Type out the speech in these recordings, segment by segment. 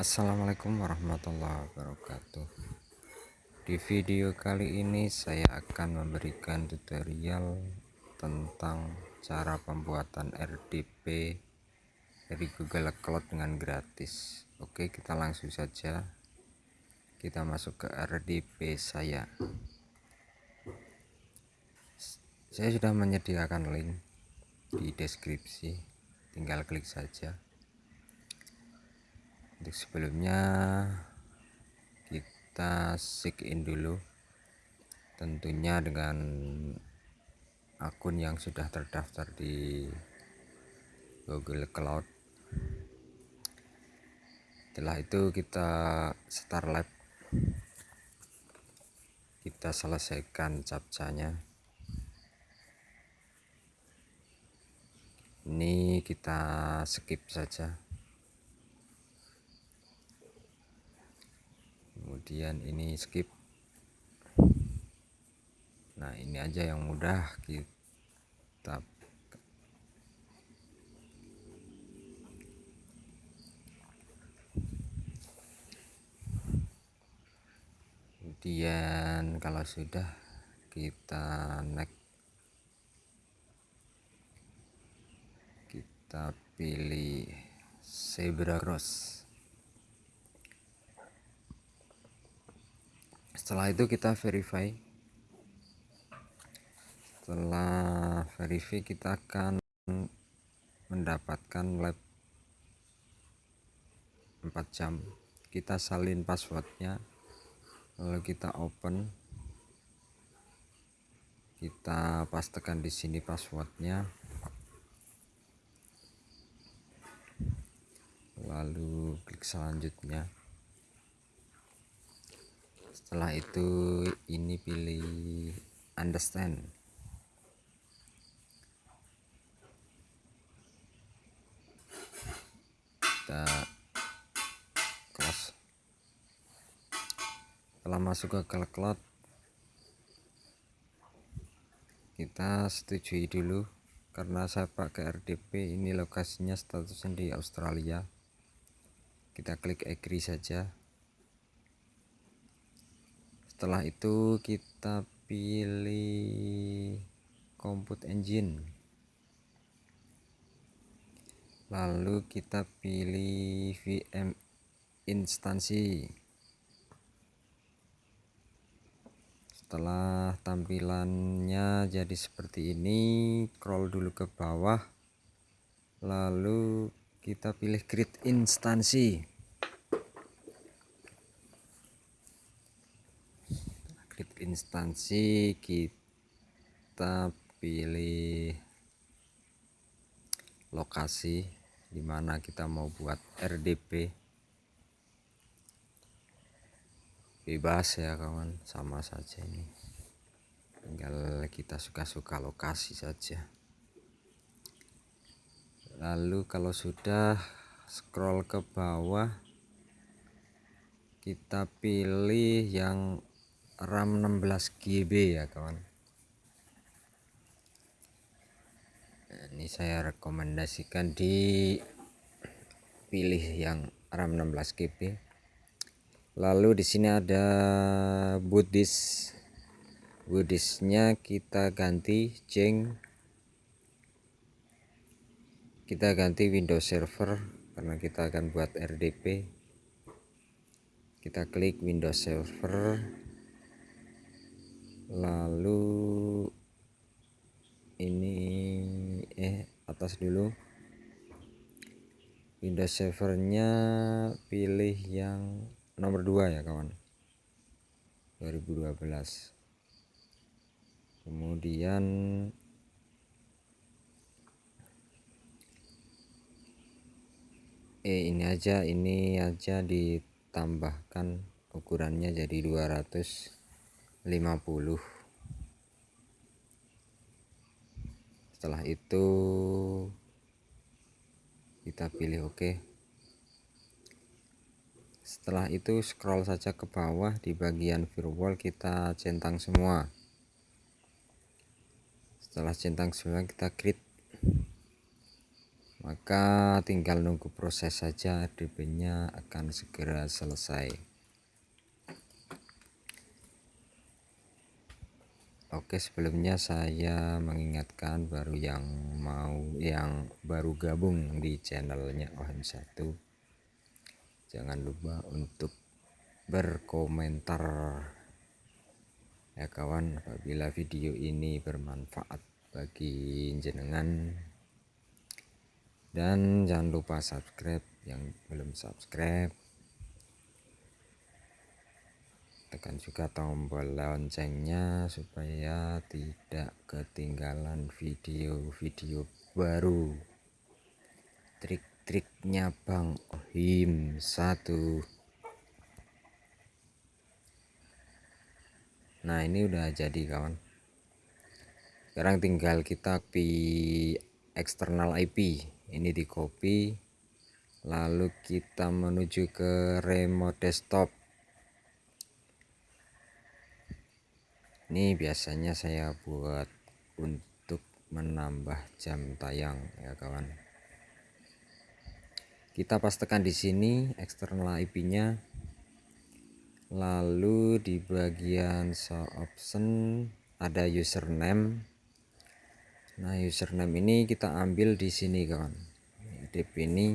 Assalamualaikum warahmatullahi wabarakatuh. Di video kali ini saya akan memberikan tutorial tentang cara pembuatan RDP dari Google Cloud dengan gratis. Oke kita langsung saja. Kita masuk ke RDP saya. Saya sudah menyediakan link di deskripsi. Tinggal klik saja untuk sebelumnya kita sign in dulu. Tentunya dengan akun yang sudah terdaftar di Google Cloud. Setelah itu kita start lab. Kita selesaikan captchanya. Ini kita skip saja kemudian ini skip. Nah ini aja yang mudah. Kita kemudian kalau sudah kita next. Kita pilih zebra cross setelah itu kita verify. Setelah verify kita akan mendapatkan lab 4 jam. Kita salin passwordnya. Lalu kita open. Kita pastekan di sini passwordnya. Lalu klik selanjutnya setelah itu ini pilih understand. Kita close setelah masuk ke cloud kita setujui dulu. Karena saya pakai RDP ini lokasinya statusnya di Australia. Kita klik agree saja setelah itu kita pilih compute engine. Lalu kita pilih VM instansi. Setelah tampilannya jadi seperti ini scroll dulu ke bawah lalu kita pilih create instansi instansi kita pilih lokasi di mana kita mau buat RDP bebas ya kawan. Sama saja ini. Tinggal kita suka-suka lokasi saja. Lalu kalau sudah scroll ke bawah kita pilih yang RAM 16 GB ya kawan. Ini saya rekomendasikan di pilih yang RAM 16 GB lalu di sini ada boot disknya kita ganti jeng. Kita ganti Windows Server karena kita akan buat RDP kita klik Windows Server lalu ini eh atas dulu. Windows servernya pilih yang nomor 2 ya kawan. 2012 kemudian eh ini aja ini aja ditambahkan ukurannya jadi 200 50 setelah itu kita pilih OK setelah itu scroll saja ke bawah di bagian firewall kita centang semua. Setelah centang semua kita create. Maka tinggal nunggu proses saja RDP nya akan segera selesai Oke sebelumnya saya mengingatkan baru yang mau yang baru gabung di channelnya OM1 jangan lupa untuk berkomentar. Ya kawan apabila video ini bermanfaat bagi jenengan dan jangan lupa subscribe yang belum subscribe tekan juga tombol loncengnya supaya tidak ketinggalan video-video baru. Trik-triknya Bang Ohim satu. Nah ini udah jadi kawan. Sekarang tinggal kita pi eksternal IP ini di copy lalu kita menuju ke remote desktop ini biasanya saya buat untuk menambah jam tayang ya kawan. Kita pastikan di sini eksternal IP nya lalu di bagian show option ada username. Nah username ini kita ambil di sini kawan. DP ini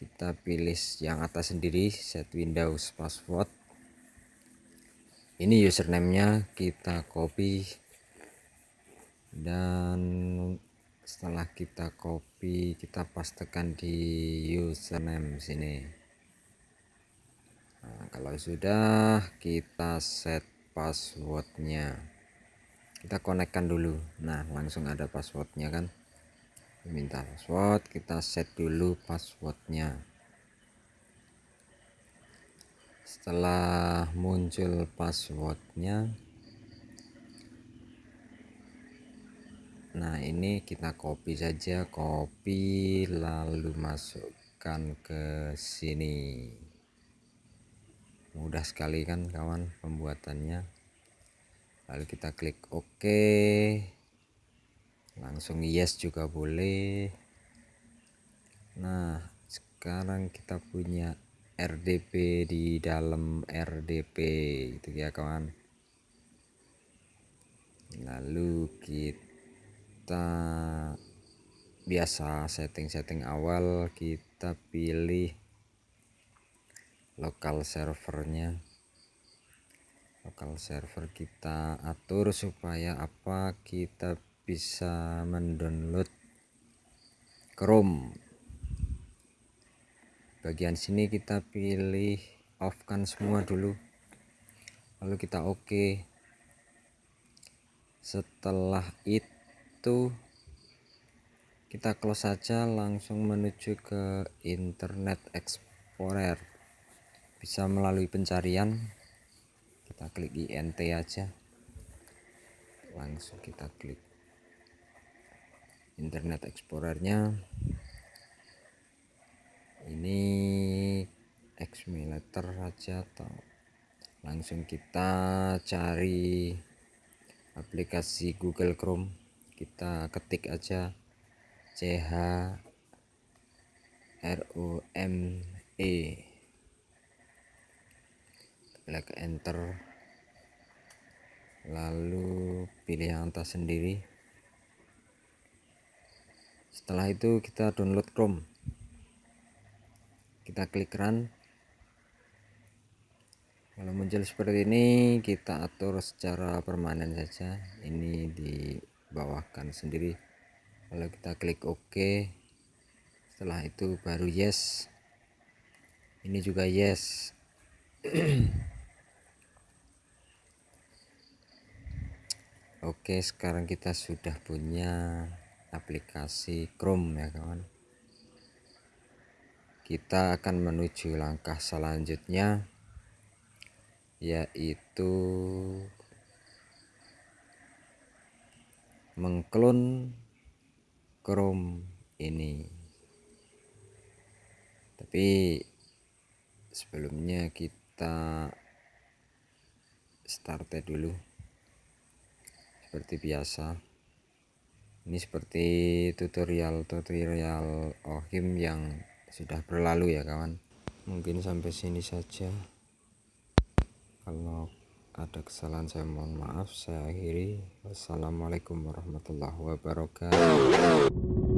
kita pilih yang atas sendiri set Windows password ini username-nya kita copy. Dan setelah kita copy kita pastikan di username sini. Nah, kalau sudah kita set passwordnya. Kita konekkan dulu. Nah langsung ada passwordnya kan? Minta password kita set dulu passwordnya setelah muncul passwordnya nah ini kita copy saja copy lalu masukkan ke sini. Mudah sekali kan kawan pembuatannya. Lalu kita klik OK. Langsung yes juga boleh. Nah sekarang kita punya RDP di dalam RDP itu ya kawan. Lalu kita biasa setting-setting awal kita pilih lokal servernya. Lokal server kita atur supaya apa? Kita bisa mendownload Chrome bagian sini kita pilih off kan semua dulu. Lalu kita oke. OK. setelah itu kita close saja langsung menuju ke internet explorer. Bisa melalui pencarian. Kita klik int aja. Langsung kita klik internet explorernya ini Xmileter saja atau langsung kita cari aplikasi Google Chrome. Kita ketik aja CH ROME klik enter. Lalu pilih yang atas sendiri. Setelah itu kita download Chrome kita klik run. Kalau muncul seperti ini kita atur secara permanen saja. Ini dibawahkan sendiri. Kalau kita klik OK setelah itu baru yes. Ini juga yes. Oke sekarang kita sudah punya aplikasi Chrome ya kawan kita akan menuju langkah selanjutnya yaitu mengklon Chrome ini. Tapi sebelumnya kita start dulu. Seperti biasa ini seperti tutorial-tutorial ohim yang sudah berlalu ya kawan. Mungkin sampai sini saja. Kalau ada kesalahan saya mohon maaf. Saya akhiri. Wassalamualaikum warahmatullahi wabarakatuh